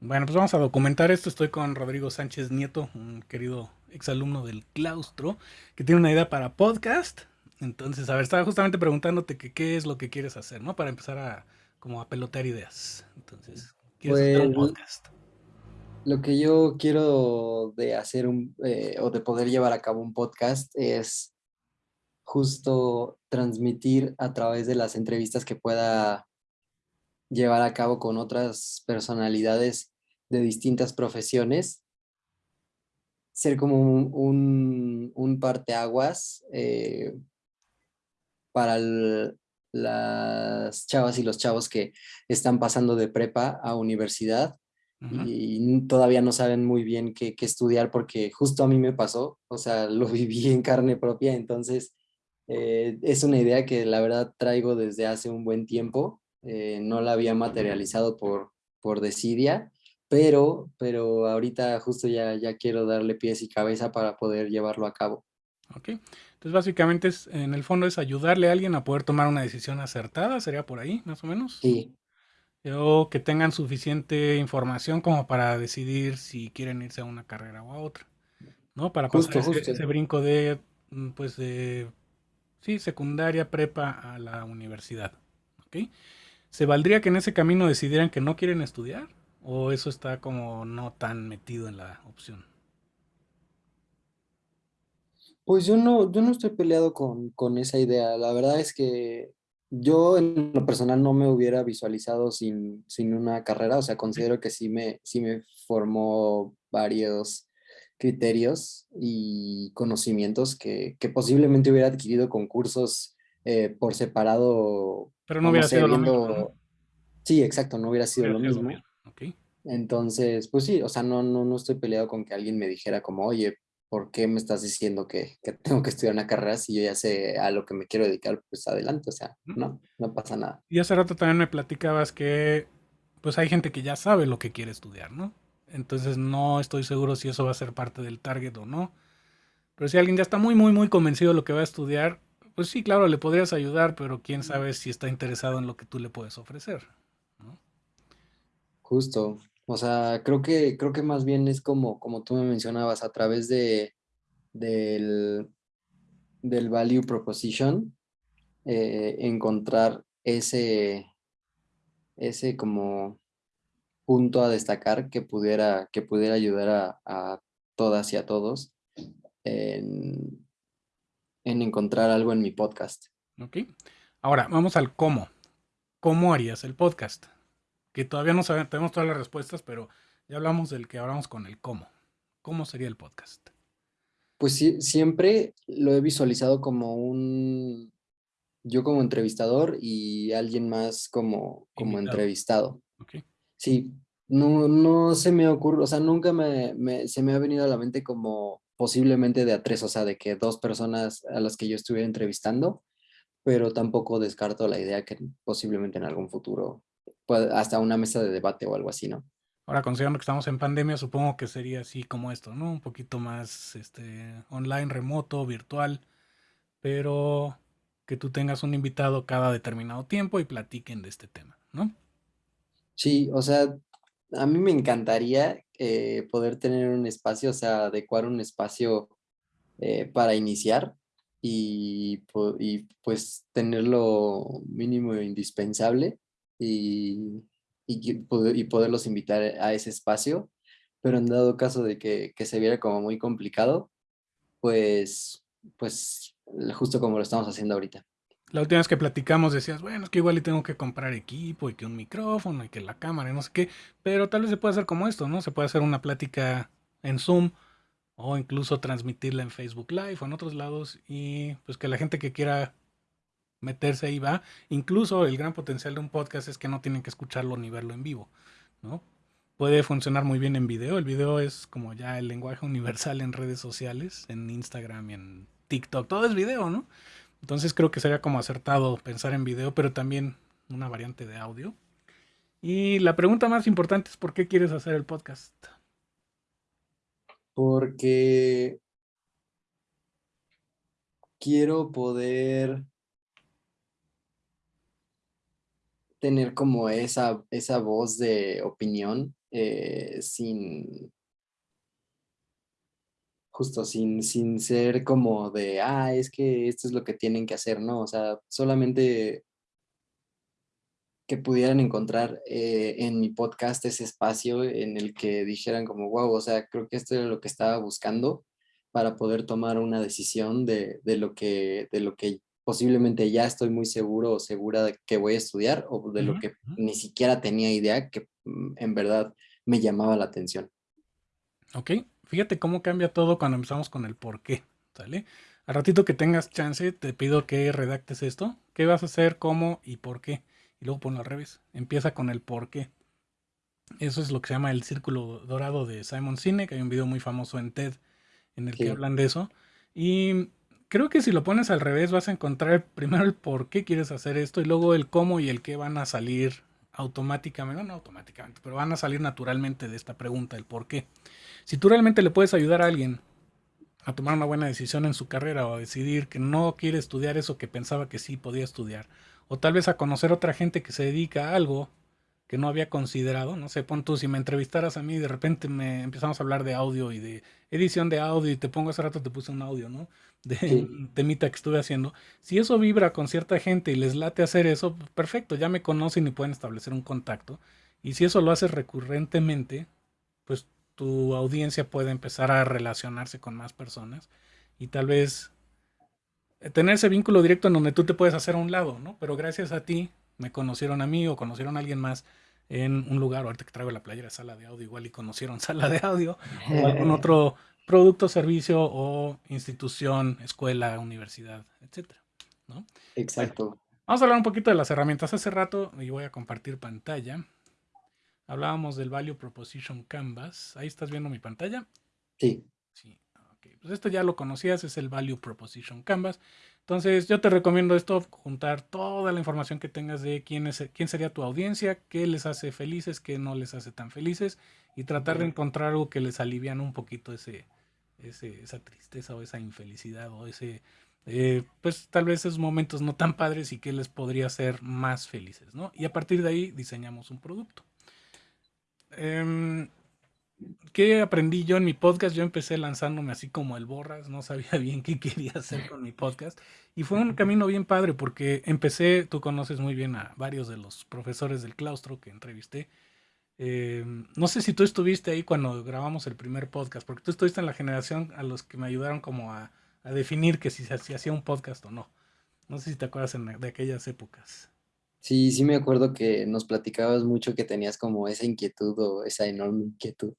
Bueno, pues vamos a documentar esto. Estoy con Rodrigo Sánchez Nieto, un querido exalumno del claustro, que tiene una idea para podcast. Entonces, a ver, estaba justamente preguntándote que qué es lo que quieres hacer, ¿no? Para empezar a como a pelotear ideas. Entonces, ¿quieres hacer un Pues podcast? lo que yo quiero de hacer un, eh, o de poder llevar a cabo un podcast es justo transmitir a través de las entrevistas que pueda llevar a cabo con otras personalidades de distintas profesiones, ser como un, un, un parteaguas eh, para el- las chavas y los chavos que están pasando de prepa a universidad y todavía no saben muy bien qué, qué estudiar porque justo a mí me pasó, o sea, lo viví en carne propia, entonces eh, es una idea que la verdad traigo desde hace un buen tiempo, eh, no la había materializado por, por desidia, pero, pero ahorita justo ya, ya quiero darle pies y cabeza para poder llevarlo a cabo. Ok. Entonces, básicamente, es, en el fondo es ayudarle a alguien a poder tomar una decisión acertada, sería por ahí, más o menos. Sí, O que tengan suficiente información como para decidir si quieren irse a una carrera o a otra, ¿no? Para pasar justo, ese, justo. ese brinco de, mm, pues, de, sí, secundaria, prepa a la universidad, ¿ok? ¿Se valdría que en ese camino decidieran que no quieren estudiar? ¿O eso está como no tan metido en la opción? Pues yo no, yo no estoy peleado con, con esa idea. La verdad es que yo en lo personal no me hubiera visualizado sin, sin una carrera. O sea, considero que sí me, sí me formó varios criterios y conocimientos que, que posiblemente hubiera adquirido con cursos eh, por separado Pero no hubiera sé, sido lo mismo, ¿no? viendo... Sí, exacto, no hubiera No sido hubiera lo mismo. Entonces, pues sí, o sea, no, no, no estoy peleado con que alguien me dijera como, oye, ¿por qué me estás diciendo que, que tengo que estudiar una carrera si yo ya sé a lo que me quiero dedicar? Pues adelante, o sea, no, no pasa nada. Y hace rato también me platicabas que pues hay gente que ya sabe lo que quiere estudiar, ¿no? Entonces no estoy seguro si eso va a ser parte del target o no. Pero si alguien ya está muy, muy, muy convencido de lo que va a estudiar, pues sí, claro, le podrías ayudar, pero quién sabe si está interesado en lo que tú le puedes ofrecer, ¿no? Justo, o sea, creo que, creo que más bien es como, como tú me mencionabas, a través de, del, del value proposition, eh, encontrar ese, ese como punto a destacar que pudiera, que pudiera ayudar a, a todas y a todos en, en encontrar algo en mi podcast. ¿Ok? Ahora, vamos al cómo. ¿Cómo harías el podcast? Que todavía no sabemos, tenemos todas las respuestas, pero ya hablamos del que hablamos con el cómo. ¿Cómo sería el podcast? Pues sí, siempre lo he visualizado como un, yo como entrevistador y alguien más como, como Invitado. entrevistado. ¿Ok? Sí, no, no se me ocurre, o sea, nunca me, me- se me ha venido a la mente como posiblemente de a tres, o sea, de que dos personas a las que yo estuviera entrevistando, pero tampoco descarto la idea que posiblemente en algún futuro, pueda- hasta una mesa de debate o algo así, ¿no? Ahora, considerando que estamos en pandemia, supongo que sería así como esto, ¿no? Un poquito más este, online, remoto, virtual, pero que tú tengas un invitado cada determinado tiempo y platiquen de este tema, ¿no? Sí, o sea, a mí me encantaría eh, poder tener un espacio, o sea, adecuar un espacio eh, para iniciar y, pues tener lo mínimo e indispensable y, y poderlos invitar a ese espacio, pero en dado caso de que, que se viera como muy complicado, pues, pues justo como lo estamos haciendo ahorita. La última vez que platicamos decías, bueno, es que igual y tengo que comprar equipo y que un micrófono y que la cámara y no sé qué, pero tal vez se puede hacer como esto, ¿no? Se puede hacer una plática en Zoom o incluso transmitirla en Facebook Live o en otros lados y pues que la gente que quiera meterse ahí va. Incluso el gran potencial de un podcast es que no tienen que escucharlo ni verlo en vivo, ¿no? Puede funcionar muy bien en video. El video es como ya el lenguaje universal en redes sociales, en Instagram y en TikTok. Todo es video, ¿no? Entonces creo que sería como acertado pensar en video, pero también una variante de audio. Y la pregunta más importante es ¿por qué quieres hacer el podcast? Porque quiero poder tener como esa, esa voz de opinión eh, sin, justo sin, sin ser como de, ah, es que esto es lo que tienen que hacer, ¿no? O sea, solamente que pudieran encontrar eh, en mi podcast ese espacio en el que dijeran como, wow, o sea, creo que esto era lo que estaba buscando para poder tomar una decisión de, de, lo, que, de lo que posiblemente ya estoy muy seguro o segura de que voy a estudiar o de lo que ni siquiera tenía idea que mm, en verdad me llamaba la atención. Ok, fíjate cómo cambia todo cuando empezamos con el por qué, ¿sale? Al ratito que tengas chance, te pido que redactes esto. ¿Qué vas a hacer, cómo y por qué? y luego ponlo al revés. Empieza con el por qué. Eso es lo que se llama el círculo dorado de Simon Sinek. Hay un video muy famoso en TED en el que hablan de eso. Y creo que si lo pones al revés vas a encontrar primero el por qué quieres hacer esto y luego el cómo y el qué van a salir automáticamente, no, automáticamente, pero van a salir naturalmente de esta pregunta, el por qué. Si tú realmente le puedes ayudar a alguien a tomar una buena decisión en su carrera o a decidir que no quiere estudiar eso que pensaba que sí podía estudiar, o tal vez a conocer otra gente que se dedica a algo que no había considerado, no sé, pon tú, si me entrevistaras a mí, de repente me empezamos a hablar de audio y de edición de audio y te pongo hace rato, te puse un audio, ¿no? De temita que estuve haciendo. Si eso vibra con cierta gente y les late hacer eso, perfecto, ya me conocen y pueden establecer un contacto. Y si eso lo haces recurrentemente, pues tu audiencia puede empezar a relacionarse con más personas y tal vez tener ese vínculo directo en donde tú te puedes hacer a un lado, ¿no? Pero gracias a ti me conocieron a mí o conocieron a alguien más en un lugar, ahorita que traigo la playera sala de audio, igual y conocieron sala de audio o algún otro producto, servicio o institución, escuela, universidad, etcétera, ¿no? Exacto. vamos a hablar un poquito de las herramientas. Hace rato, y voy a compartir pantalla, hablábamos del Value Proposition Canvas. Ahí estás viendo mi pantalla. Sí. Sí, pues esto ya lo conocías, es el Value Proposition Canvas. Entonces yo te recomiendo esto, juntar toda la información que tengas de quién, es, quién sería tu audiencia, qué les hace felices, qué no les hace tan felices y tratar de encontrar algo que les alivian un poquito ese, esa tristeza o esa infelicidad o ese, eh, pues tal vez esos momentos no tan padres y que les podría hacer más felices, ¿no? Y a partir de ahí diseñamos un producto. Em, ¿Qué aprendí yo en mi podcast? Yo empecé lanzándome así como el borras, no sabía bien qué quería hacer con mi podcast. Y fue un camino bien padre porque empecé, tú conoces muy bien a varios de los profesores del claustro que entrevisté. Em, no sé si tú estuviste ahí cuando grabamos el primer podcast, porque tú estuviste en la generación a los que me ayudaron como a, definir que si se hacía un podcast o no. No sé si te acuerdas de aquellas épocas. Sí, sí me acuerdo que nos platicabas mucho que tenías como esa inquietud o esa enorme inquietud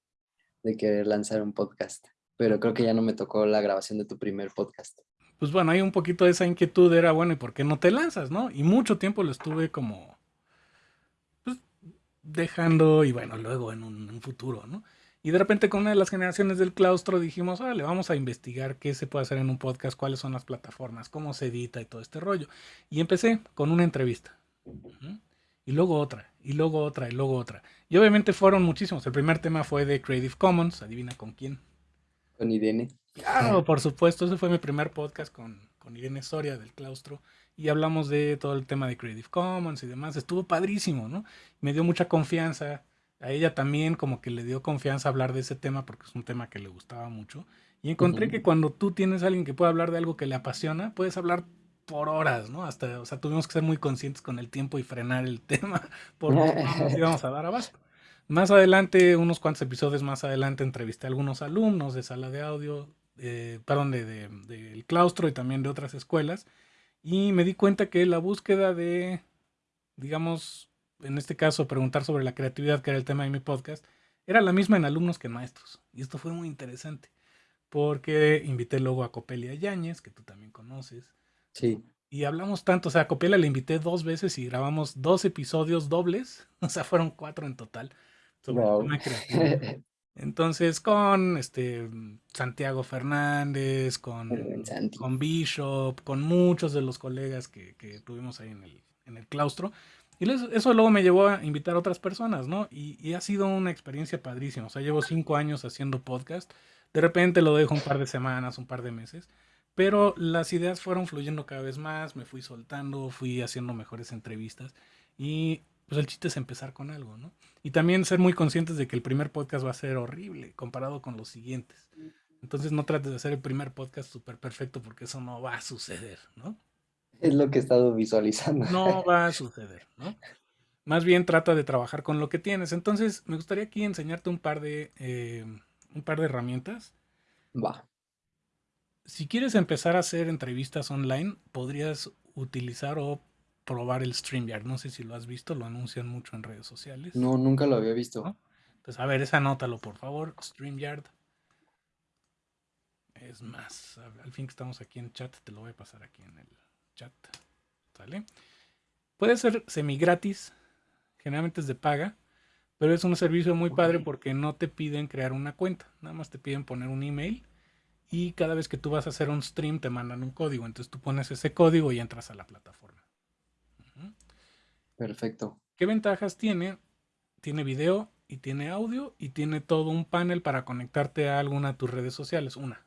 de querer lanzar un podcast, pero creo que ya no me tocó la grabación de tu primer podcast. Pues bueno, hay un poquito de esa inquietud, era bueno, ¿y por qué no te lanzas, no? Y mucho tiempo lo estuve como pues, dejando y bueno, luego en un, futuro, ¿no? Y de repente con una de las generaciones del claustro dijimos, le vamos a investigar qué se puede hacer en un podcast, cuáles son las plataformas, cómo se edita y todo este rollo. Y empecé con una entrevista y luego otra, y luego otra, y luego otra. Y obviamente fueron muchísimos. El primer tema fue de Creative Commons, adivina con quién. Con Irene. Claro, por supuesto, ese fue mi primer podcast con, con Irene Soria del claustro. Y hablamos de todo el tema de Creative Commons y demás. Estuvo padrísimo, ¿no? Me dio mucha confianza. A ella también como que le dio confianza hablar de ese tema porque es un tema que le gustaba mucho. Y encontré que cuando tú tienes a alguien que puede hablar de algo que le apasiona, puedes hablar por horas, ¿no? Hasta, o sea, tuvimos que ser muy conscientes con el tiempo y frenar el tema porque íbamos a dar abasto. Más adelante, unos cuantos episodios más adelante, entrevisté a algunos alumnos de sala de audio, eh, perdón, del de, claustro y también de otras escuelas, y me di cuenta que la búsqueda de, digamos, en este caso, preguntar sobre la creatividad, que era el tema de mi podcast, era la misma en alumnos que en maestros. Y esto fue muy interesante, porque invité luego a Copelia Yáñez, que tú también conoces, Sí. Y hablamos tanto, o sea, a Copela le invité dos veces y grabamos dos episodios dobles, o sea, fueron cuatro en total. Entonces, con este Santiago Fernández, con, con Bishop, con muchos de los colegas que, que tuvimos ahí en el, en el claustro. Y eso luego me llevó a invitar a otras personas, ¿no? Y, y, ha sido una experiencia padrísima. O sea, llevo cinco años haciendo podcast. De repente lo dejo un par de semanas, un par de meses. Pero las ideas fueron fluyendo cada vez más, me fui soltando, fui haciendo mejores entrevistas y pues el chiste es empezar con algo, ¿no? Y también ser muy conscientes de que el primer podcast va a ser horrible comparado con los siguientes. Entonces no trates de hacer el primer podcast súper perfecto porque eso no va a suceder, ¿no? Es lo que he estado visualizando. No va a suceder, ¿no? Más bien trata de trabajar con lo que tienes. Entonces me gustaría aquí enseñarte un par de, eh, un par de herramientas. Va. Si quieres empezar a hacer entrevistas online, podrías utilizar o probar el StreamYard. No sé si lo has visto, lo anuncian mucho en redes sociales. No, nunca lo había visto. ¿no? Entonces, a ver, esa anótalo, por favor. StreamYard. Es más, al fin que estamos aquí en chat, te lo voy a pasar aquí en el chat. ¿Sale? Puede ser semi gratis, generalmente es de paga, pero es un servicio muy padre porque no te piden crear una cuenta, nada más te piden poner un email y cada vez que tú vas a hacer un stream te mandan un código, entonces tú pones ese código y entras a la plataforma. Perfecto. ¿Qué ventajas tiene? Tiene video y tiene audio y tiene todo un panel para conectarte a alguna de tus redes sociales, una.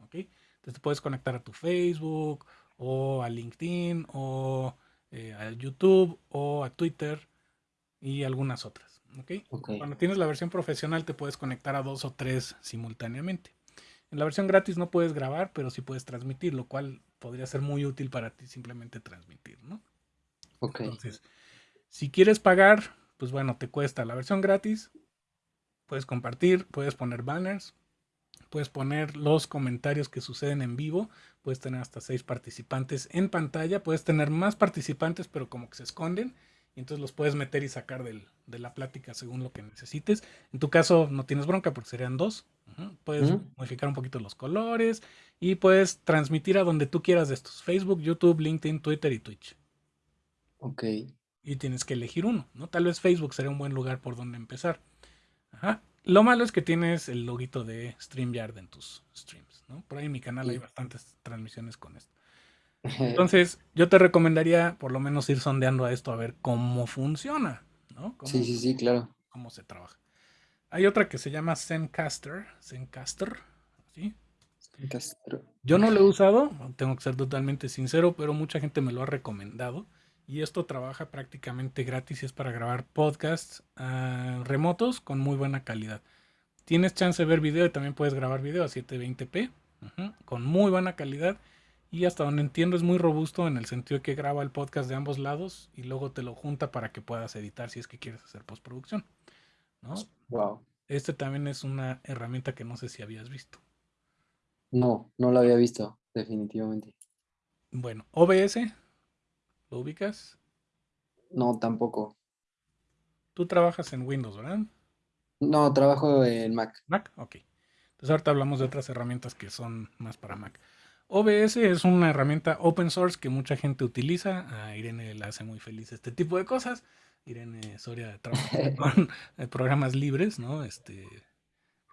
¿ok? Entonces te puedes conectar a tu Facebook o a LinkedIn o eh, a YouTube o a Twitter y algunas otras. ¿okay? Cuando tienes la versión profesional te puedes conectar a dos o tres simultáneamente. En la versión gratis no puedes grabar, pero sí puedes transmitir, lo cual podría ser muy útil para ti simplemente transmitir, ¿no? Ok. Entonces, si quieres pagar, pues bueno, te cuesta la versión gratis. Puedes compartir, puedes poner banners, puedes poner los comentarios que suceden en vivo, puedes tener hasta seis participantes en pantalla, puedes tener más participantes, pero como que se esconden y entonces los puedes meter y sacar del, de la plática según lo que necesites. En tu caso no tienes bronca porque serían dos. Puedes modificar un poquito los colores y puedes transmitir a donde tú quieras de estos. Facebook, YouTube, LinkedIn, Twitter y Twitch. Ok. Y tienes que elegir uno, ¿no? Tal vez Facebook sería un buen lugar por donde empezar. Ajá. Lo malo es que tienes el loguito de StreamYard en tus streams, ¿no? Por ahí en mi canal hay bastantes transmisiones con esto. Entonces, yo te recomendaría por lo menos ir sondeando a esto a ver cómo funciona, ¿no? sí, sí, sí, claro. Cómo se trabaja. Hay otra que se llama Zencaster, Zencaster, ¿sí? Zencaster. Yo no lo he usado, tengo que ser totalmente sincero, pero mucha gente me lo ha recomendado. Y esto trabaja prácticamente gratis y es para grabar podcasts uh, remotos con muy buena calidad. Tienes chance de ver video y también puedes grabar video a 720p uh -huh, con muy buena calidad y hasta donde entiendo es muy robusto en el sentido de que graba el podcast de ambos lados y luego te lo junta para que puedas editar si es que quieres hacer postproducción. ¿no? Wow. Este también es una herramienta que no sé si habías visto. No, no la había visto, definitivamente. Bueno, OBS, ¿lo ubicas? No, tampoco. Tú trabajas en Windows, ¿verdad? No, trabajo en Mac. Mac, ok. Entonces ahorita hablamos de otras herramientas que son más para Mac. OBS es una herramienta open source que mucha gente utiliza. A Irene le hace muy feliz este tipo de cosas. Irene Soria trabaja con programas libres, ¿no? Este,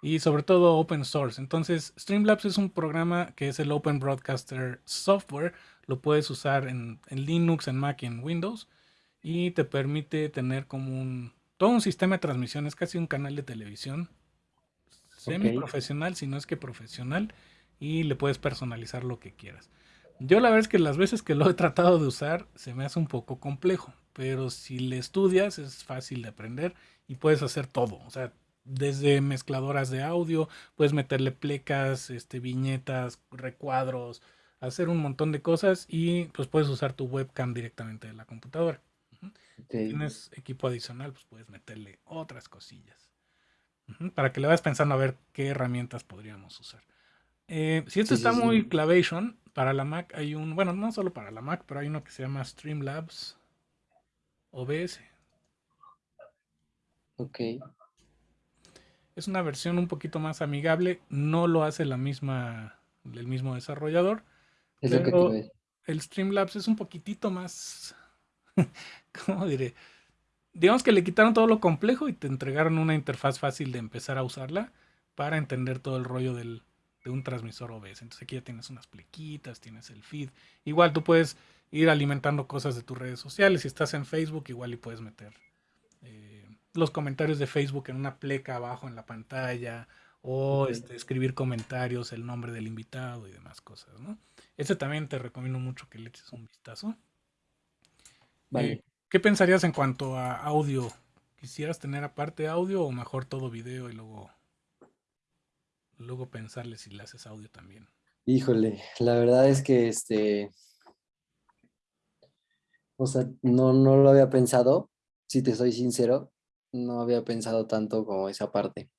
y sobre todo open source. Entonces, Streamlabs es un programa que es el Open Broadcaster Software. Lo puedes usar en, en Linux, en Mac y en Windows. Y te permite tener como un todo un sistema de transmisión. Es casi un canal de televisión semi profesional, si no es que profesional y le puedes personalizar lo que quieras. Yo la verdad es que las veces que lo he tratado de usar se me hace un poco complejo, pero si le estudias es fácil de aprender y puedes hacer todo, o sea, desde mezcladoras de audio, puedes meterle plecas, este, viñetas, recuadros, hacer un montón de cosas y pues puedes usar tu webcam directamente de la computadora. Okay. Si tienes equipo adicional, pues puedes meterle otras cosillas. Para que le vayas pensando a ver qué herramientas podríamos usar. Eh, si esto sí, está sí, muy sí. Clavation, para la Mac hay un, bueno, no solo para la Mac, pero hay uno que se llama Streamlabs OBS. Ok. Es una versión un poquito más amigable, no lo hace la misma, el mismo desarrollador. Es lo que. El Streamlabs es un poquitito más, ¿cómo diré? Digamos que le quitaron todo lo complejo y te entregaron una interfaz fácil de empezar a usarla para entender todo el rollo del, de un transmisor OBS. Entonces aquí ya tienes unas plequitas, tienes el feed. Igual tú puedes ir alimentando cosas de tus redes sociales. Si estás en Facebook, igual y puedes meter eh, los comentarios de Facebook en una pleca abajo en la pantalla. O este, escribir comentarios, el nombre del invitado y demás cosas, ¿no? Este también te recomiendo mucho que le eches un vistazo. Vale. Eh, ¿Qué pensarías en cuanto a audio? ¿Quisieras tener aparte audio o mejor todo video y luego, luego pensarle si le haces audio también? Híjole, la verdad es que este, o sea, no, no lo había pensado, si te soy sincero, no había pensado tanto como esa parte.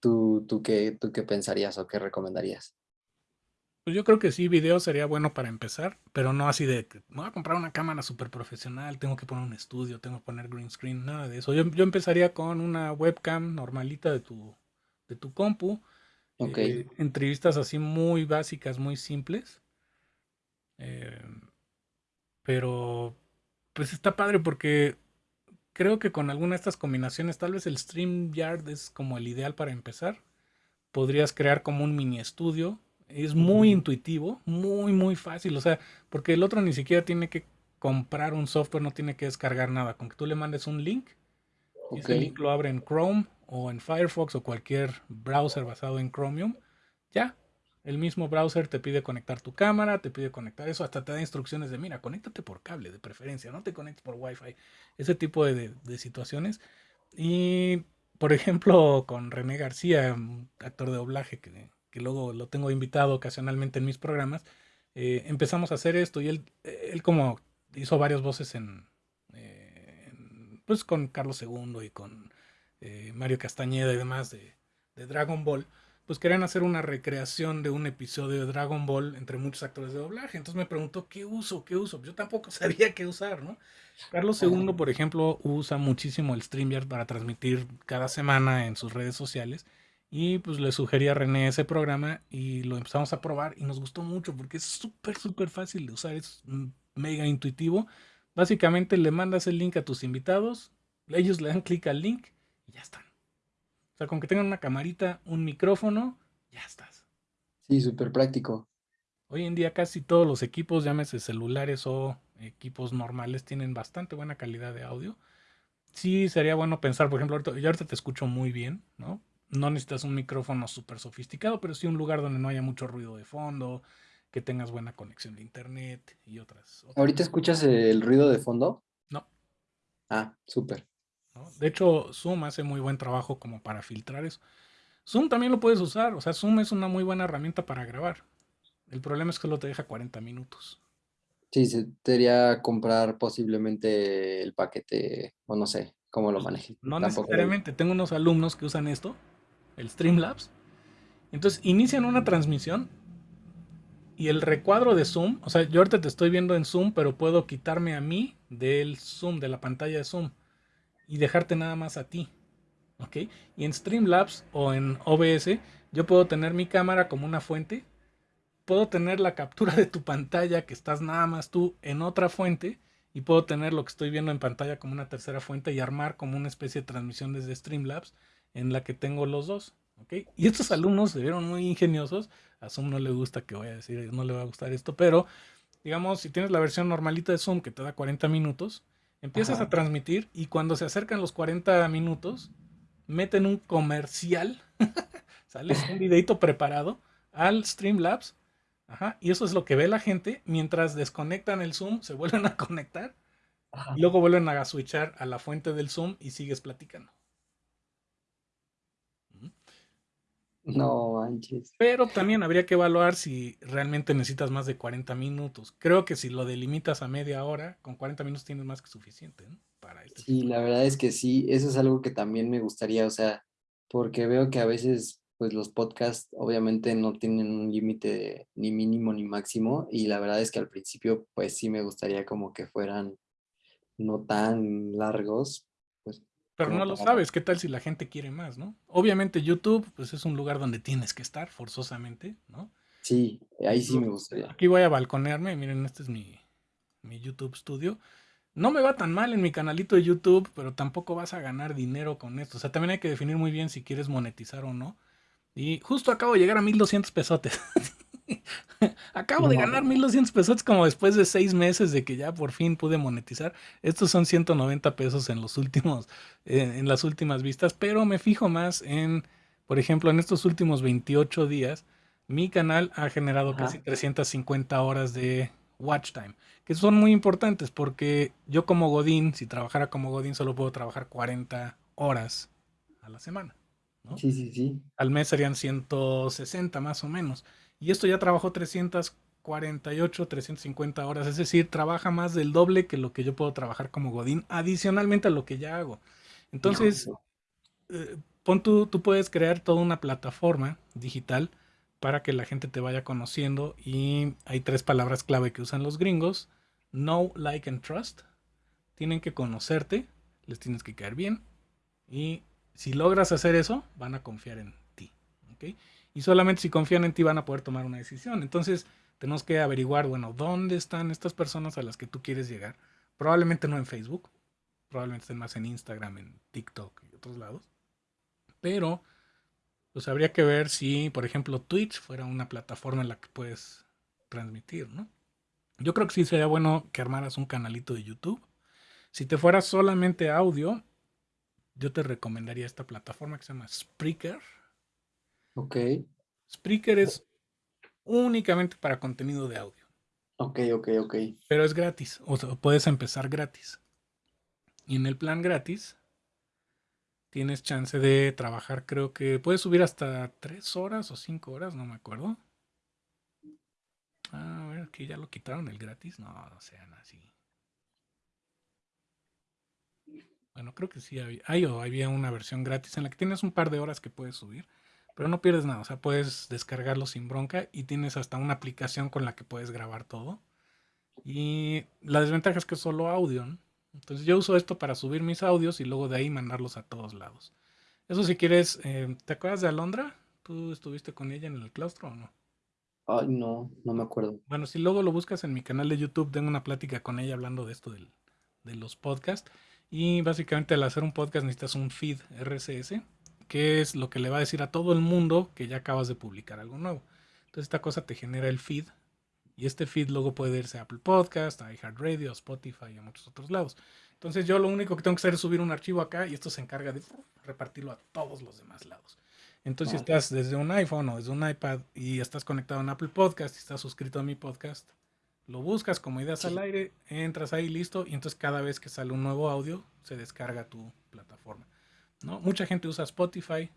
¿Tú, tú, qué, ¿Tú qué pensarías o qué recomendarías? Pues yo creo que sí, video sería bueno para empezar, pero no así de, me voy a comprar una cámara súper profesional, tengo que poner un estudio, tengo que poner green screen, nada de eso. Yo, empezaría con una webcam normalita de tu, de tu compu, Ok. eh, entrevistas así muy básicas, muy simples. Eh, pero pues está padre porque creo que con alguna de estas combinaciones, tal vez el StreamYard es como el ideal para empezar. Podrías crear como un mini estudio. Es muy intuitivo, muy, muy fácil. O sea, porque el otro ni siquiera tiene que comprar un software, no tiene que descargar nada. Con que tú le mandes un link, y ese link lo abre en Chrome o en Firefox o cualquier browser basado en Chromium, ya. El mismo browser te pide conectar tu cámara, te pide conectar eso, hasta te da instrucciones de, mira, conéctate por cable de preferencia, no te conectes por Wi-Fi, ese tipo de, situaciones. Y, por ejemplo, con René García, actor de doblaje que, que luego lo tengo invitado ocasionalmente en mis programas, eh, empezamos a hacer esto y él, él como hizo varias voces en, eh, pues con Carlos II y con eh, Mario Castañeda y demás de, de Dragon Ball, pues querían hacer una recreación de un episodio de Dragon Ball entre muchos actores de doblaje. Entonces me preguntó, ¿qué uso? ¿Qué uso? Yo tampoco sabía qué usar, ¿no? Carlos II, por ejemplo, usa muchísimo el StreamYard para transmitir cada semana en sus redes sociales. Y pues le sugerí a René ese programa y lo empezamos a probar y nos gustó mucho porque es súper, súper fácil de usar, es mega intuitivo. Básicamente le mandas el link a tus invitados, ellos le dan clic al link y ya están. O sea, con que tengan una camarita, un micrófono, ya estás. Sí, súper práctico. Hoy en día casi todos los equipos, llámese celulares o equipos normales, tienen bastante buena calidad de audio. Sí, sería bueno pensar, por ejemplo, ahorita, yo ahorita te escucho muy bien, ¿no? No necesitas un micrófono súper sofisticado, pero sí un lugar donde no haya mucho ruido de fondo, que tengas buena conexión de internet y otras. otras ¿Ahorita escuchas el ruido de fondo? No. Ah, súper. ¿No? De hecho, Zoom hace muy buen trabajo como para filtrar eso. Zoom también lo puedes usar, o sea, Zoom es una muy buena herramienta para grabar. El problema es que solo te deja 40 minutos. Sí, se- sería comprar posiblemente el paquete, o no sé, cómo lo manejes. No Tampoco- necesariamente, tengo unos alumnos que usan esto, el Streamlabs. Entonces inician una transmisión y el recuadro de Zoom, o sea, yo ahorita te estoy viendo en Zoom, pero puedo quitarme a mí del Zoom, de la pantalla de Zoom, y dejarte nada más a ti. ¿Ok? Y en Streamlabs o en OBS, yo puedo tener mi cámara como una fuente, puedo tener la captura de tu pantalla que estás nada más tú en otra fuente, y puedo tener lo que estoy viendo en pantalla como una tercera fuente y armar como una especie de transmisión desde Streamlabs en la que tengo los dos. ¿ok? Y estos alumnos se vieron muy ingeniosos. A Zoom no le gusta que voy a decir, no le va a gustar esto, pero digamos, si tienes la versión normalita de Zoom que te da 40 minutos, empiezas Ajá. a transmitir y cuando se acercan los 40 minutos, meten un comercial, sale un videito preparado al Streamlabs, ajá, y eso es lo que ve la gente mientras desconectan el Zoom, se vuelven a conectar Ajá. y luego vuelven a switchar a la fuente del Zoom y sigues platicando. No manches. Pero también habría que evaluar si realmente necesitas más de 40 minutos. Creo que si lo delimitas a media hora, con 40 minutos tienes más que suficiente ¿no? para este Sí, la verdad es que sí, eso es algo que también me gustaría, o sea, porque veo que a veces, pues los podcasts obviamente no tienen un límite ni mínimo ni máximo, y la verdad es que al principio, pues sí me gustaría como que fueran no tan largos, Pero no lo sabes, ¿qué tal si la gente quiere más, no? Obviamente YouTube, pues es un lugar donde tienes que estar forzosamente, ¿no? Sí, ahí sí me gustaría. Aquí voy a balconearme, miren, este es mi, mi YouTube Studio. No me va tan mal en mi canalito de YouTube, pero tampoco vas a ganar dinero con esto. O sea, también hay que definir muy bien si quieres monetizar o no. Y justo acabo de llegar a 1200 pesotes. acabo de ganar 1200 pesotes como después de seis meses de que ya por fin pude monetizar. Estos son 190 pesos en los últimos, eh, en las últimas vistas, pero me fijo más en, por ejemplo, en estos últimos 28 días, mi canal ha generado Ajá. casi 350 horas de watch time, que son muy importantes porque yo como Godín, si trabajara como Godín, solo puedo trabajar 40 horas a la semana. ¿no? Sí, sí, sí. Al mes serían 160 más o menos. Y esto ya trabajó 348, 350 horas, es decir, trabaja más del doble que lo que yo puedo trabajar como Godín, adicionalmente a lo que ya hago. Entonces, eh, pon tú, tú puedes crear toda una plataforma digital para que la gente te vaya conociendo y hay tres palabras clave que usan los gringos. Know, like and trust. Tienen que conocerte, les tienes que caer bien y si logras hacer eso, van a confiar en ti. Y solamente si confían en ti van a poder tomar una decisión. Entonces, tenemos que averiguar, bueno, ¿dónde están estas personas a las que tú quieres llegar? Probablemente no en Facebook, probablemente estén más en Instagram, en TikTok y otros lados. Pero, pues habría que ver si, por ejemplo, Twitch fuera una plataforma en la que puedes transmitir, ¿no? Yo creo que sí sería bueno que armaras un canalito de YouTube. Si te fuera solamente audio, yo te recomendaría esta plataforma que se llama Spreaker. Ok. Spreaker es únicamente para contenido de audio. Ok, ok, ok. Pero es gratis, o sea, puedes empezar gratis. Y en el plan gratis tienes chance de trabajar, creo que puedes subir hasta tres horas o cinco horas, no me acuerdo. A ver, que ya lo quitaron el gratis. No, no sean así. Bueno, creo que sí había, hay o había una versión gratis en la que tienes un par de horas que puedes subir, pero no pierdes nada. O sea, puedes descargarlo sin bronca y tienes hasta una aplicación con la que puedes grabar todo. Y la desventaja es que es solo audio. ¿no? Entonces yo uso esto para subir mis audios y luego de ahí mandarlos a todos lados. Eso si quieres, eh, ¿te acuerdas de Alondra? ¿Tú estuviste con ella en el claustro o no? Ay, no, no me acuerdo. Bueno, si luego lo buscas en mi canal de YouTube, tengo una plática con ella hablando de esto del, de los podcasts. Y básicamente al hacer un podcast necesitas un feed RSS, que es lo que le va a decir a todo el mundo que ya acabas de publicar algo nuevo. Entonces esta cosa te genera el feed y este feed luego puede irse a Apple Podcast, a iHeartRadio, a Spotify y a muchos otros lados. Entonces yo lo único que tengo que hacer es subir un archivo acá y esto se encarga de repartirlo a todos los demás lados. Entonces si estás desde un iPhone o desde un iPad y estás conectado a Apple Podcast y estás suscrito a mi podcast, lo buscas como ideas al aire, entras ahí listo y entonces cada vez que sale un nuevo audio se descarga tu plataforma. ¿No? Mucha gente usa Spotify,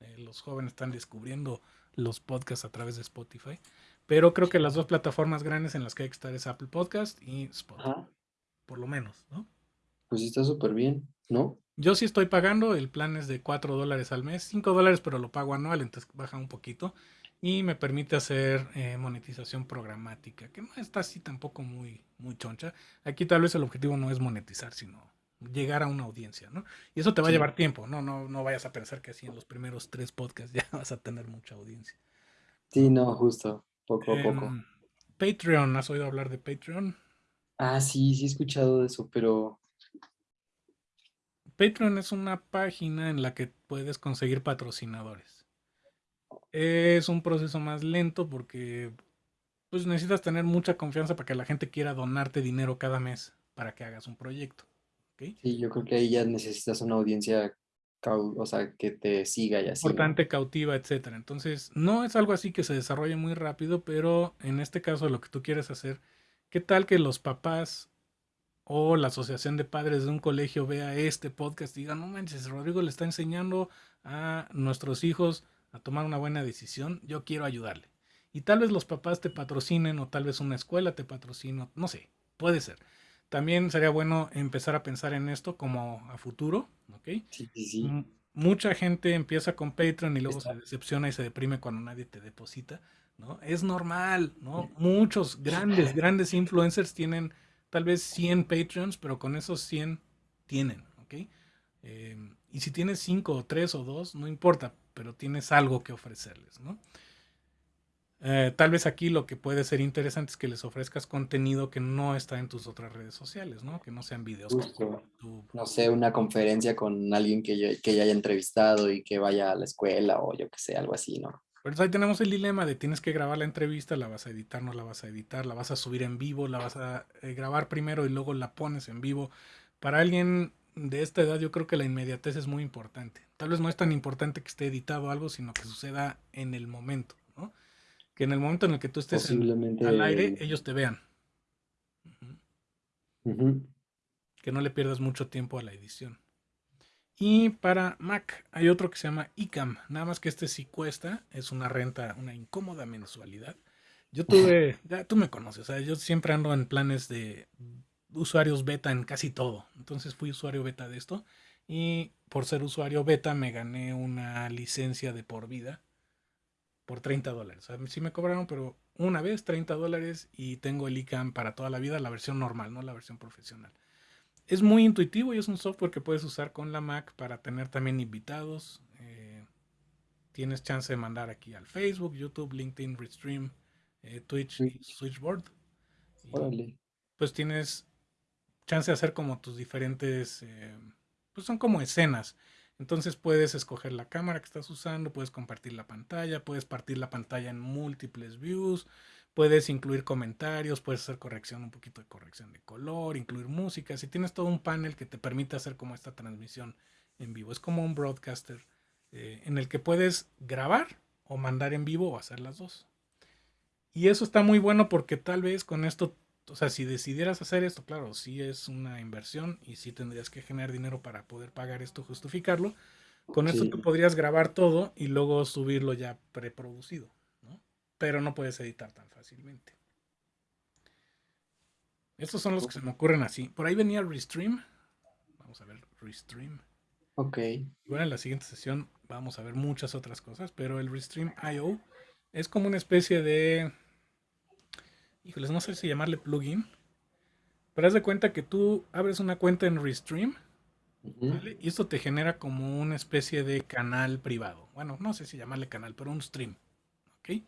eh, los jóvenes están descubriendo los podcasts a través de Spotify, pero creo que las dos plataformas grandes en las que hay que estar es Apple Podcast y Spotify, por lo menos, ¿no? Pues está súper bien, ¿no? Yo sí estoy pagando, el plan es de 4 dólares al mes, 5 dólares, pero lo pago anual, entonces baja un poquito y me permite hacer eh, monetización programática, que no está así tampoco muy, muy choncha. Aquí tal vez el objetivo no es monetizar, sino llegar a una audiencia, ¿no? Y eso te va a llevar tiempo, ¿no? ¿no? No vayas a pensar que así en los primeros tres podcasts ya vas a tener mucha audiencia. Sí, no, justo, poco a poco. Em, Patreon, ¿has oído hablar de Patreon? Ah, sí, sí he escuchado de eso, pero... Patreon es una página en la que puedes conseguir patrocinadores. Es un proceso más lento porque pues necesitas tener mucha confianza para que la gente quiera donarte dinero cada mes para que hagas un proyecto. Sí, yo creo que ahí ya necesitas una audiencia, o sea, que te siga y así. Importante, cautiva, etcétera. Entonces, no es algo así que se desarrolle muy rápido, pero en este caso lo que tú quieres hacer, ¿qué tal que los papás o la asociación de padres de un colegio vea este podcast y diga, no manches, Rodrigo le está enseñando a nuestros hijos a tomar una buena decisión, yo quiero ayudarle. Y tal vez los papás te patrocinen o tal vez una escuela te patrocine, no sé, puede ser. También sería bueno empezar a pensar en esto como a futuro, ¿ok? Sí, sí, sí. Mucha gente empieza con Patreon y luego se decepciona y se deprime cuando nadie te deposita, ¿no? Es normal, ¿no? Muchos grandes, grandes influencers tienen tal vez 100 Patreons, pero con esos 100 tienen, ¿ok? Eh, y si tienes 5 o 3 o 2, no importa, pero tienes algo que ofrecerles, ¿no? Eh, tal vez aquí lo que puede ser interesante es que les ofrezcas contenido que no está en tus otras redes sociales, ¿no? Que no sean videos. No sé, una conferencia con alguien que, yo, que ya haya entrevistado y que vaya a la escuela o yo que sé, algo así, ¿no? Pues ahí tenemos el dilema de tienes que grabar la entrevista, la vas a editar, no la vas a editar, la vas a subir en vivo, la vas a eh, grabar primero y luego la pones en vivo. Para alguien de esta edad yo creo que la inmediatez es muy importante. Tal vez no es tan importante que esté editado algo, sino que suceda en el momento. Que en el momento en el que tú estés al aire, ellos te vean. Que no le pierdas mucho tiempo a la edición. Y para Mac hay otro que se llama ICAM. Nada más que este sí cuesta. Es una renta, una incómoda mensualidad. Yo tuve, ya tú me conoces, sea, yo siempre ando en planes de usuarios beta en casi todo. Entonces fui usuario beta de esto. Y por ser usuario beta me gané una licencia de por vida por 30 dólares. O sea, sí me cobraron, pero una vez 30 dólares y tengo el ICAM para toda la vida, la versión normal, no la versión profesional. Es muy intuitivo y es un software que puedes usar con la Mac para tener también invitados. Eh, tienes chance de mandar aquí al Facebook, YouTube, LinkedIn, Restream, eh, Twitch y Switchboard. pues tienes chance de hacer como tus diferentes, eh, pues son como escenas. Entonces puedes escoger la cámara que estás usando, puedes compartir la pantalla, puedes partir la pantalla en múltiples views, puedes incluir comentarios, puedes hacer corrección, un poquito de corrección de color, incluir música. Si tienes todo un panel que te permite hacer como esta transmisión en vivo, es como un broadcaster eh, en el que puedes grabar o mandar en vivo o hacer las dos. Y eso está muy bueno porque tal vez con esto, o sea, si decidieras hacer esto, claro, sí es una inversión y sí tendrías que generar dinero para poder pagar esto, justificarlo. Con esto tú podrías grabar todo y luego subirlo ya preproducido, ¿no? Pero no puedes editar tan fácilmente. Estos son los que se me ocurren así. Por ahí venía Restream. Vamos a ver Restream. Ok. Bueno, en la siguiente sesión vamos a ver muchas otras cosas, pero el Restream IO es como una especie de híjoles, no sé si llamarle plugin, pero haz de cuenta que tú abres una cuenta en Restream, Y esto te genera como una especie de canal privado. Bueno, no sé si llamarle canal, pero un stream, ¿ok?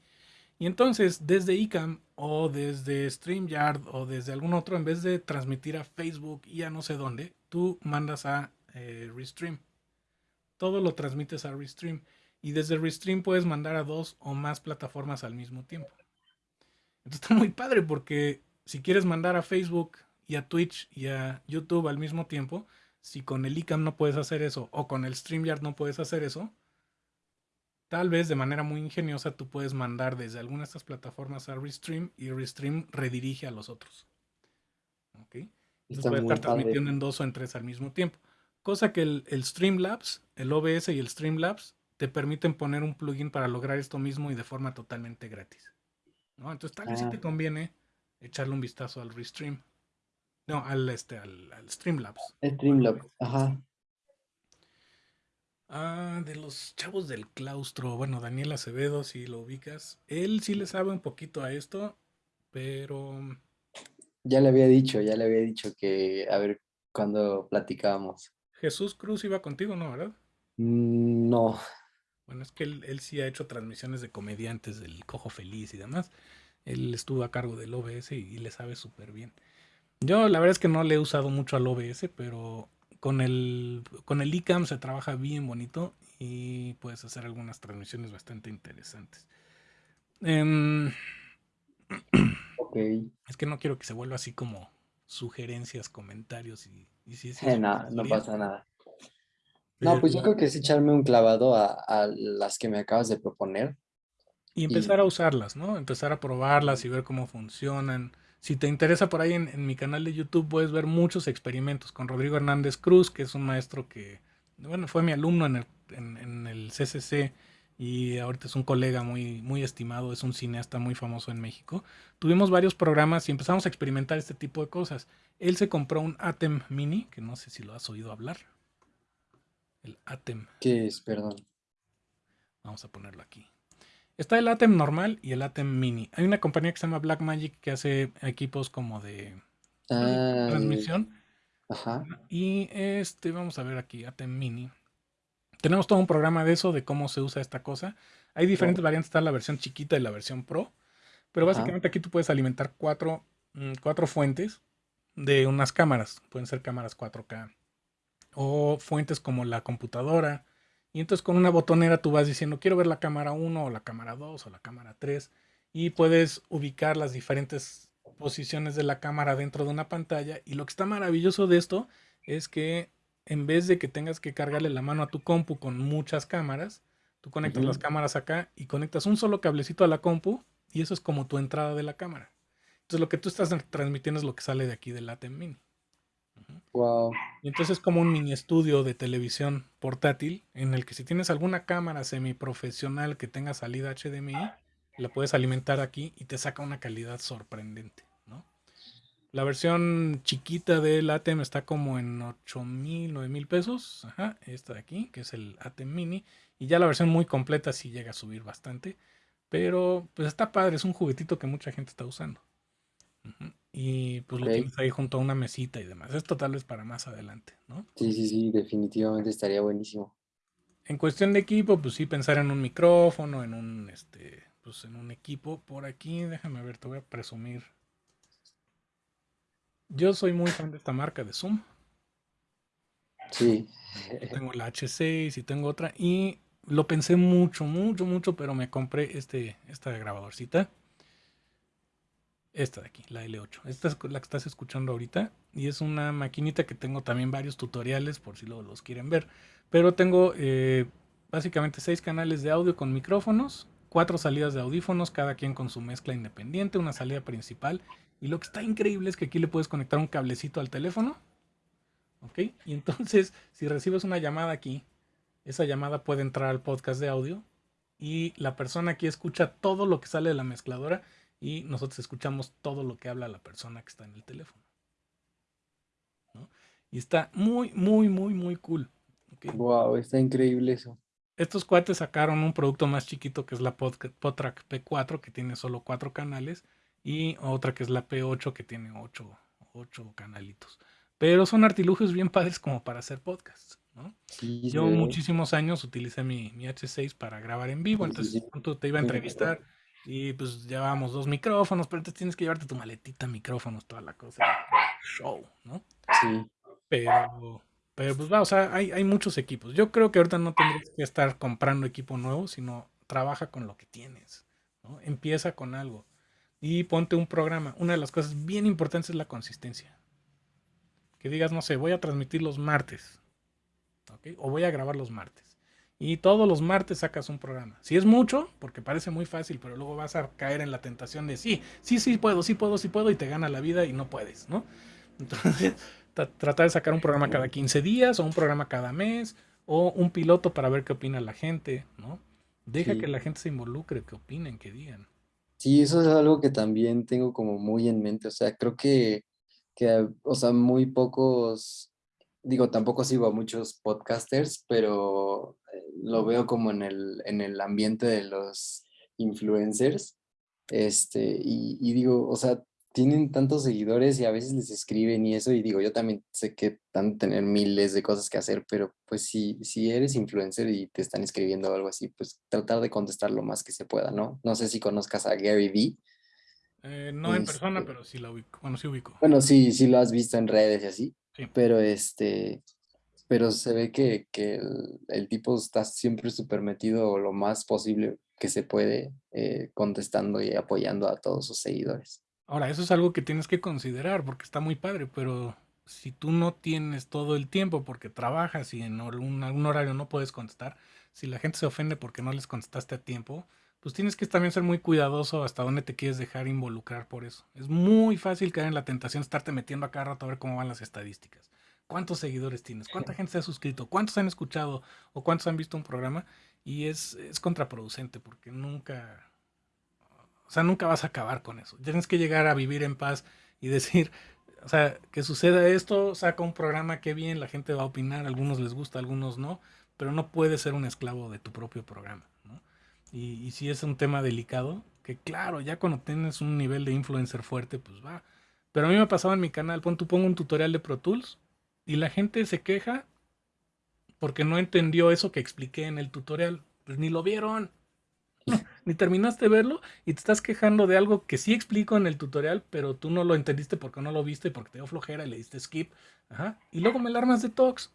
Y entonces, desde ICAM o desde StreamYard o desde algún otro, en vez de transmitir a Facebook y a no sé dónde, tú mandas a eh, Restream. Todo lo transmites a Restream. Y desde Restream puedes mandar a dos o más plataformas al mismo tiempo. Entonces está muy padre porque si quieres mandar a Facebook y a Twitch y a YouTube al mismo tiempo, si con el ICAM no puedes hacer eso o con el StreamYard no puedes hacer eso, tal vez de manera muy ingeniosa tú puedes mandar desde alguna de estas plataformas a Restream y Restream redirige a los otros. ¿Ok? Entonces puedes estar transmitiendo en dos o en tres al mismo tiempo. Cosa que el, el Streamlabs, el OBS y el Streamlabs te permiten poner un plugin para lograr esto mismo y de forma totalmente gratis. Entonces tal vez si te ah. conviene echarle un vistazo al Restream. No, al este, al, Streamlabs. Streamlabs, ajá. Ah, de los chavos del claustro, bueno, Daniel Acevedo, si lo ubicas, él sí le sabe un poquito a esto, pero... Ya le había dicho, ya le había dicho que, a ver, cuando platicábamos. Jesús Cruz iba contigo, ¿no, verdad? Mm, no, bueno, es que él, sí ha hecho transmisiones de comediantes del Cojo Feliz y demás. Él estuvo a cargo del OBS y, le sabe súper bien. Yo la verdad es que no le he usado mucho al OBS, pero con el, con el ICAM se trabaja bien bonito y puedes hacer algunas transmisiones bastante interesantes. Em, es que no quiero que se vuelva así como sugerencias, comentarios y, si eh, no, no pasa nada. No, pues yo creo que es echarme un clavado a, las que me acabas de proponer. Y empezar a usarlas, ¿no? Empezar a probarlas y ver cómo funcionan. Si te interesa por ahí en, mi canal de YouTube puedes ver muchos experimentos con Rodrigo Hernández Cruz, que es un maestro que, bueno, fue mi alumno en el, en, el CCC y ahorita es un colega muy, muy estimado, es un cineasta muy famoso en México. Tuvimos varios programas y empezamos a experimentar este tipo de cosas. Él se compró un Atem Mini, que no sé si lo has oído hablar. El ATEM. ¿Qué es? Perdón. Vamos a ponerlo aquí. Está el ATEM normal y el ATEM mini. Hay una compañía que se llama Blackmagic que hace equipos como de ah, transmisión. Ajá. Y este, vamos a ver aquí, ATEM mini. Tenemos todo un programa de eso, de cómo se usa esta cosa. Hay diferentes variantes, está la versión chiquita y la versión pro. Pero básicamente aquí tú puedes alimentar cuatro, mm, cuatro fuentes de unas cámaras. Pueden ser cámaras 4K, o fuentes como la computadora. Y entonces con una botonera tú vas diciendo, quiero ver la cámara 1 o la cámara 2 o la cámara 3. Y puedes ubicar las diferentes posiciones de la cámara dentro de una pantalla. Y lo que está maravilloso de esto es que en vez de que tengas que cargarle la mano a tu compu con muchas cámaras, tú conectas las cámaras acá y conectas un solo cablecito a la compu y eso es como tu entrada de la cámara. Entonces Entonces lo que tú estás transmitiendo es lo que sale de aquí del ATEM Mini. Wow. Y entonces es como un mini estudio de televisión portátil en el que si tienes alguna cámara semiprofesional que tenga salida HDMI, la puedes alimentar aquí y te saca una calidad sorprendente. ¿no? La versión chiquita del ATEM está como en 8 mil, 9 mil pesos. Ajá, esta de aquí, que es el ATEM Mini. Y ya la versión muy completa sí llega a subir bastante. Pero pues está padre, es un juguetito que mucha gente está usando. Y pues lo tienes ahí junto a una mesita y demás. Esto tal vez para más adelante, ¿no? Sí, sí, sí, definitivamente estaría buenísimo. En cuestión de equipo, pues sí, pensar en un micrófono, en un, este, pues en un equipo. Por aquí, déjame ver, te voy a presumir. Yo soy muy fan de esta marca de Zoom. Sí. tengo la H6 y tengo otra. Y lo pensé mucho, mucho, mucho, pero me compré este, esta grabadorcita. Esta de aquí, la L8. Esta es la que estás escuchando ahorita. Y es una maquinita que tengo también varios tutoriales por si los quieren ver. Pero tengo eh, básicamente seis canales de audio con micrófonos, cuatro salidas de audífonos, cada quien con su mezcla independiente, una salida principal. Y lo que está increíble es que aquí le puedes conectar un cablecito al teléfono. ¿Ok? Y entonces, si recibes una llamada aquí, esa llamada puede entrar al podcast de audio. Y la persona aquí escucha todo lo que sale de la mezcladora y nosotros escuchamos todo lo que habla la persona que está en el teléfono. Y está muy, muy, muy, muy cool. Wow, está increíble eso. Estos cuates sacaron un producto más chiquito que es la Potrack P4 que tiene solo cuatro canales y otra que es la P8 que tiene ocho, ocho canalitos. Pero son artilugios bien padres como para hacer podcasts. Yo muchísimos años utilicé mi, mi, H6 para grabar en vivo, entonces te iba a entrevistar y pues llevábamos dos micrófonos, pero entonces tienes que llevarte tu maletita, micrófonos, toda la cosa. Show, ¿no? Sí. Pero, pero pues va, o sea, hay, hay muchos equipos. Yo creo que ahorita no tendrías que estar comprando equipo nuevo, sino trabaja con lo que tienes, ¿no? Empieza con algo y ponte un programa. Una de las cosas bien importantes es la consistencia. Que digas, no sé, voy a transmitir los martes, ¿ok? O voy a grabar los martes y todos los martes sacas un programa. Si es mucho, porque parece muy fácil, pero luego vas a caer en la tentación de sí, sí, sí puedo, sí puedo, sí puedo, y te gana la vida y no puedes, ¿no? Entonces, tratar de sacar un programa cada 15 días o un programa cada mes o un piloto para ver qué opina la gente, ¿no? Deja que la gente se involucre, que opinen, que digan. Sí, eso es algo que también tengo como muy en mente, o sea, creo que, que o sea, muy pocos digo, tampoco sigo a muchos podcasters, pero lo veo como en el, en el ambiente de los influencers. Este, y, digo, o sea, tienen tantos seguidores y a veces les escriben y eso, y digo, yo también sé que van a tener miles de cosas que hacer, pero pues si, si eres influencer y te están escribiendo algo así, pues tratar de contestar lo más que se pueda, ¿no? No sé si conozcas a Gary Vee. Eh, no en persona, este pero sí la ubico. Bueno, sí ubico. Bueno, sí, sí lo has visto en redes y así. Pero este, pero se ve que, el, tipo está siempre súper metido lo más posible que se puede eh, contestando y apoyando a todos sus seguidores. Ahora, eso es algo que tienes que considerar porque está muy padre, pero si tú no tienes todo el tiempo porque trabajas y en algún, algún horario no puedes contestar, si la gente se ofende porque no les contestaste a tiempo, pues tienes que también ser muy cuidadoso hasta dónde te quieres dejar involucrar por eso. Es muy fácil caer en la tentación de estarte metiendo a cada rato a ver cómo van las estadísticas. ¿Cuántos seguidores tienes? ¿Cuánta gente se ha suscrito? ¿Cuántos han escuchado o cuántos han visto un programa? Y es, es contraproducente porque nunca, o sea, nunca vas a acabar con eso. Tienes que llegar a vivir en paz y decir, o sea, que suceda esto, saca un programa, qué bien, la gente va a opinar, a algunos les gusta, a algunos no, pero no puedes ser un esclavo de tu propio programa. Y, si es un tema delicado, que claro, ya cuando tienes un nivel de influencer fuerte, pues va. Pero a mí me ha pasado en mi canal, pon, tú pongo un tutorial de Pro Tools y la gente se queja porque no entendió eso que expliqué en el tutorial. Pues ni lo vieron. ni terminaste de verlo y te estás quejando de algo que sí explico en el tutorial, pero tú no lo entendiste porque no lo viste, porque te dio flojera y le diste skip. Ajá. Y luego me alarmas de Tox.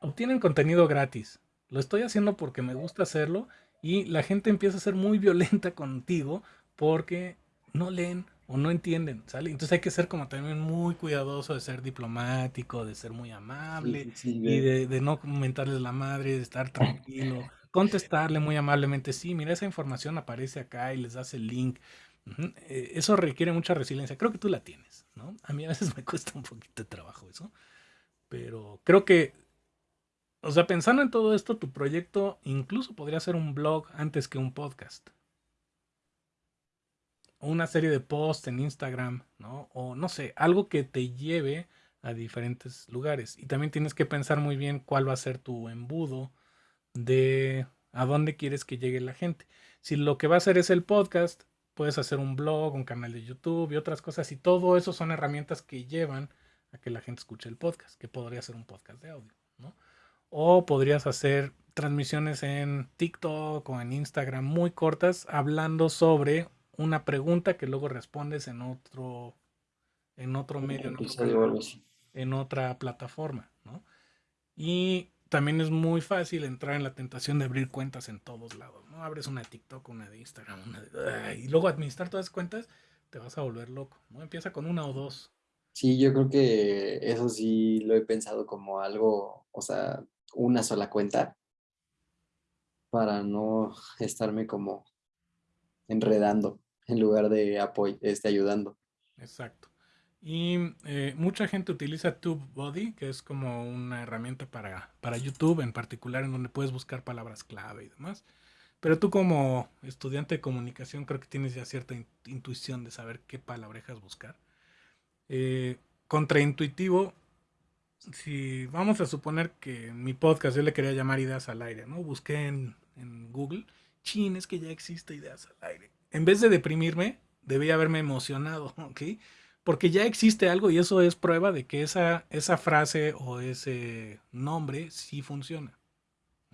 Obtienen contenido gratis. Lo estoy haciendo porque me gusta hacerlo y la gente empieza a ser muy violenta contigo porque no leen o no entienden, ¿sale? Entonces hay que ser como también muy cuidadoso de ser diplomático, de ser muy amable y de, de, no comentarles la madre, de estar tranquilo, contestarle muy amablemente, sí, mira, esa información aparece acá y les das el link. Eh, Eso requiere mucha resiliencia. Creo que tú la tienes, ¿no? A mí a veces me cuesta un poquito de trabajo eso, pero creo que, o sea, pensando en todo esto, tu proyecto incluso podría ser un blog antes que un podcast. Una serie de posts en Instagram, ¿no? O no sé, algo que te lleve a diferentes lugares. Y también tienes que pensar muy bien cuál va a ser tu embudo de a dónde quieres que llegue la gente. Si lo que va a hacer es el podcast, puedes hacer un blog, un canal de YouTube y otras cosas. Y todo eso son herramientas que llevan a que la gente escuche el podcast, que podría ser un podcast de audio, ¿no? O podrías hacer transmisiones en TikTok o en Instagram muy cortas hablando sobre una pregunta que luego respondes en otro en otro medio, en, otro canal, en otra plataforma, ¿no? Y también es muy fácil entrar en la tentación de abrir cuentas en todos lados, ¿no? Abres una de TikTok, una de Instagram, una de... Y luego administrar todas las cuentas, te vas a volver loco, ¿no? Empieza con una o dos. Sí, yo creo que eso sí lo he pensado como algo, o sea, una sola cuenta para no estarme como enredando en lugar de apoy este, ayudando. Exacto. Y eh, mucha gente utiliza TubeBuddy, que es como una herramienta para, para YouTube en particular, en donde puedes buscar palabras clave y demás. Pero tú como estudiante de comunicación creo que tienes ya cierta intuición de saber qué palabrejas buscar. Eh, contraintuitivo, si vamos a suponer que en mi podcast yo le quería llamar ideas al aire, ¿no? Busqué en, en Google, chin, es que ya existe ideas al aire. En vez de deprimirme, debía haberme emocionado, ¿ok? Porque ya existe algo y eso es prueba de que esa, esa frase o ese nombre sí funciona.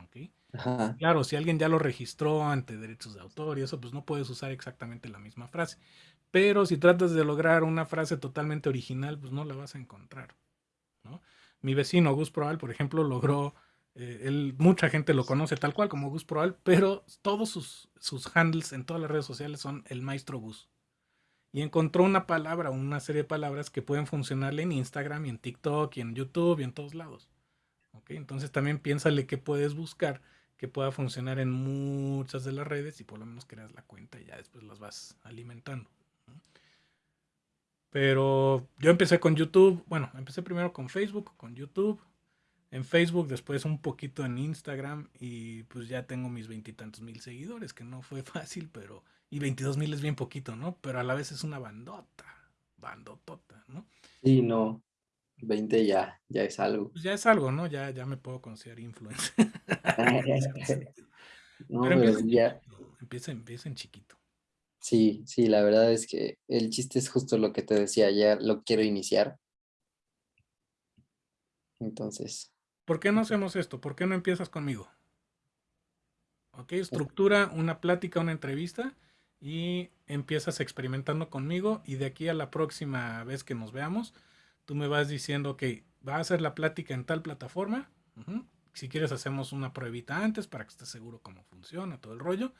¿ok? Ajá. Claro, si alguien ya lo registró ante derechos de autor y eso, pues no puedes usar exactamente la misma frase. Pero si tratas de lograr una frase totalmente original, pues no la vas a encontrar. ¿no? Mi vecino Gus Proal, por ejemplo, logró, eh, él, mucha gente lo conoce tal cual como Gus Proal, pero todos sus, sus handles en todas las redes sociales son el maestro Gus y encontró una palabra, una serie de palabras que pueden funcionarle en Instagram y en TikTok y en YouTube y en todos lados. ¿Ok? Entonces también piénsale que puedes buscar que pueda funcionar en muchas de las redes y por lo menos creas la cuenta y ya después las vas alimentando. Pero yo empecé con YouTube, bueno, empecé primero con Facebook, con YouTube, en Facebook, después un poquito en Instagram y pues ya tengo mis veintitantos mil seguidores, que no fue fácil, pero y 22 mil es bien poquito, ¿no? Pero a la vez es una bandota, bandotota, ¿no? Sí, no, 20 ya, ya es algo. Pues ya es algo, ¿no? Ya, ya me puedo considerar influencer. no, pero pero empieza en ya, empieza, empieza en chiquito. sí, sí, la verdad es que el chiste es justo lo que te decía, ya lo quiero iniciar. Entonces, ¿Por qué no hacemos esto? ¿Por qué no empiezas conmigo? Ok, estructura una plática, una entrevista y empiezas experimentando conmigo y de aquí a la próxima vez que nos veamos, tú me vas diciendo que va a ser la plática en tal plataforma. Si quieres hacemos una pruebita antes para que estés seguro cómo funciona todo el rollo,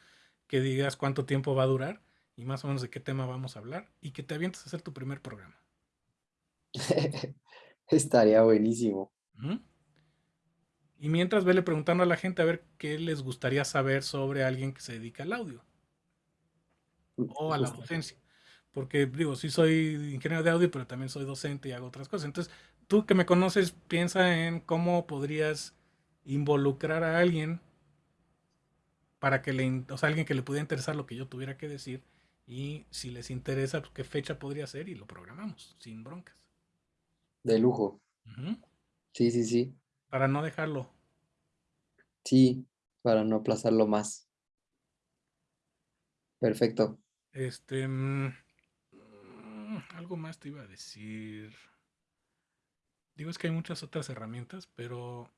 que digas cuánto tiempo va a durar y más o menos de qué tema vamos a hablar y que te avientes a hacer tu primer programa. estaría buenísimo. Y mientras vele preguntando a la gente a ver qué les gustaría saber sobre alguien que se dedica al audio o a la docencia. Porque digo, sí soy ingeniero de audio, pero también soy docente y hago otras cosas. Entonces, tú que me conoces, piensa en cómo podrías involucrar a alguien para que le, o sea, alguien que le pudiera interesar lo que yo tuviera que decir y si les interesa, pues, qué fecha podría ser y lo programamos sin broncas. De lujo. Sí, sí, sí. Para no dejarlo. Sí, para no aplazarlo más. Perfecto. Este, mm, mm, algo más te iba a decir. Digo, es que hay muchas otras herramientas, pero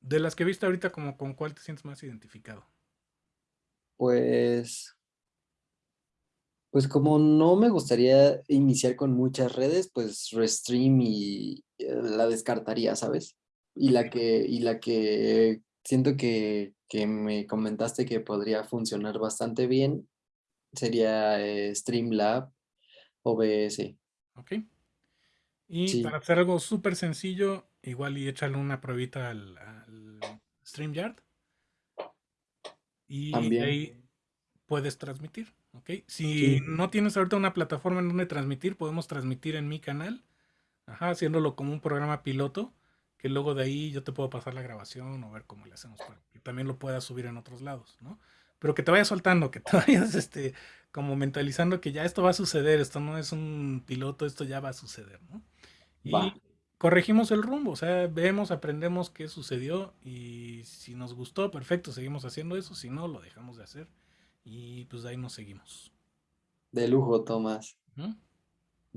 de las que viste ahorita, como con cuál te sientes más identificado. Pues, pues como no me gustaría iniciar con muchas redes, pues Restream y eh, la descartaría, ¿sabes? Y la que, y la que siento que, que me comentaste que podría funcionar bastante bien sería eh, Streamlab OBS. ¿Ok? Y Sí, para hacer algo súper sencillo, igual y échale una pruebita al, al StreamYard y de también. ahí puedes transmitir. ¿Ok? Si Sí, no tienes ahorita una plataforma en donde transmitir, podemos transmitir en mi canal, ajá, haciéndolo como un programa piloto, que luego de ahí yo te puedo pasar la grabación o ver cómo le hacemos para que también lo puedas subir en otros lados, ¿no? Pero que te vayas soltando, que te vayas este, como mentalizando que ya esto va a suceder, esto no es un piloto, esto ya va a suceder, ¿no? va, Y corregimos el rumbo, o sea, vemos, aprendemos qué sucedió y si nos gustó, perfecto, seguimos haciendo eso, si no, lo dejamos de hacer y pues de ahí nos seguimos. de lujo, Tomás.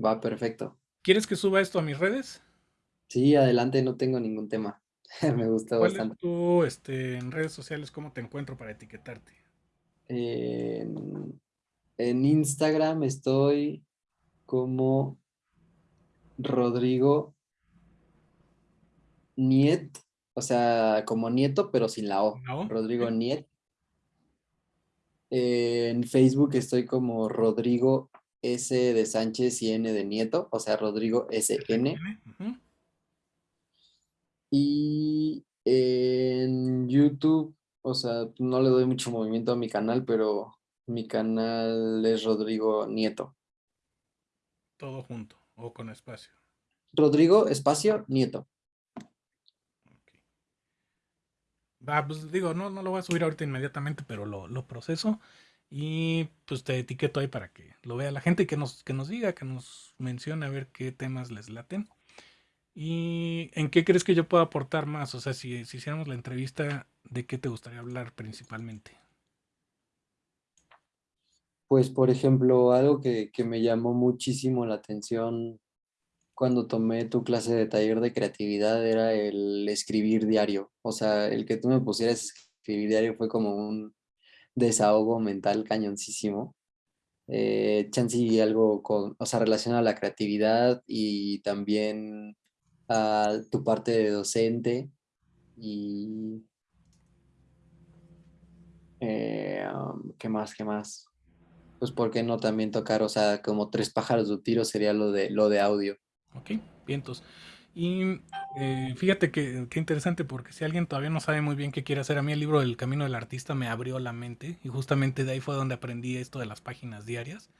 Va, perfecto. ¿Quieres que suba esto a mis redes? Sí, adelante, no tengo ningún tema. Me gusta ¿Cuál es bastante. tu, este, en redes sociales, cómo te encuentro para etiquetarte? En, en Instagram estoy como Rodrigo Niet, o sea, como nieto, pero sin la O. Rodrigo. Niet. En Facebook estoy como Rodrigo S de Sánchez y N de Nieto, o sea, Rodrigo SN. Y en YouTube, o sea, no le doy mucho movimiento a mi canal, pero mi canal es Rodrigo Nieto. Todo junto o con espacio. Rodrigo Espacio Nieto. Ok. Va, pues digo, no, no lo voy a subir ahorita inmediatamente, pero lo, lo proceso y pues te etiqueto ahí para que lo vea la gente y que nos, que nos diga, que nos mencione a ver qué temas les laten. ¿Y en qué crees que yo puedo aportar más? O sea, si, si hiciéramos la entrevista, ¿de qué te gustaría hablar principalmente? Pues, por ejemplo, algo que, que me llamó muchísimo la atención cuando tomé tu clase de taller de creatividad era el escribir diario. O sea, el que tú me pusieras escribir diario fue como un desahogo mental cañoncísimo. Eh, chance algo con, o sea, relacionado a la creatividad y también tu parte de docente y eh, um, ¿qué más? ¿Qué más? Pues, ¿por qué no también tocar, o sea, como tres pájaros de tiro sería lo de, lo de audio? Ok, vientos. Y eh, fíjate que, qué interesante, porque si alguien todavía no sabe muy bien qué quiere hacer, a mí el libro del Camino del Artista me abrió la mente y justamente de ahí fue donde aprendí esto de las páginas diarias,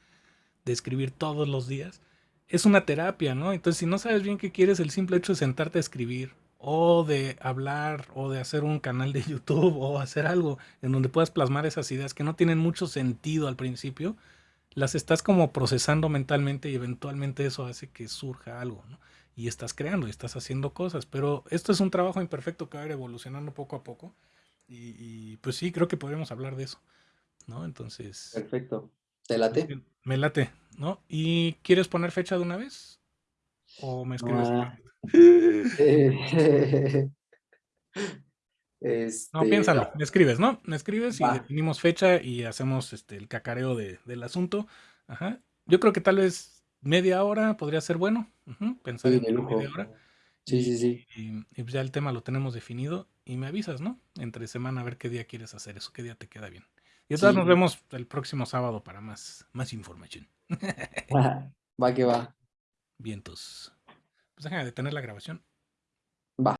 de escribir todos los días. Es una terapia, ¿no? Entonces, si no sabes bien qué quieres, el simple hecho de sentarte a escribir o de hablar o de hacer un canal de YouTube o hacer algo en donde puedas plasmar esas ideas que no tienen mucho sentido al principio, las estás como procesando mentalmente y eventualmente eso hace que surja algo, ¿no? Y estás creando y estás haciendo cosas, pero esto es un trabajo imperfecto que va a ir evolucionando poco a poco y, y, pues sí, creo que podríamos hablar de eso, ¿no? Entonces, Perfecto. ¿Te late? me late, ¿no? ¿Y quieres poner fecha de una vez? ¿O me escribes? Ah, eh, No, Este, piénsalo, me escribes, ¿no? Me escribes y va, definimos fecha y hacemos este el cacareo de- del asunto. Ajá. Yo creo que tal vez media hora podría ser bueno. Pensar sí, en media hora. Sí, sí, sí. y- y pues ya el tema lo tenemos definido y me avisas, ¿no? Entre semana a ver qué día quieres hacer eso, qué día te queda bien. Y entonces nos vemos el próximo sábado para más, más información. va que va. Vientos. Pues déjame detener la grabación.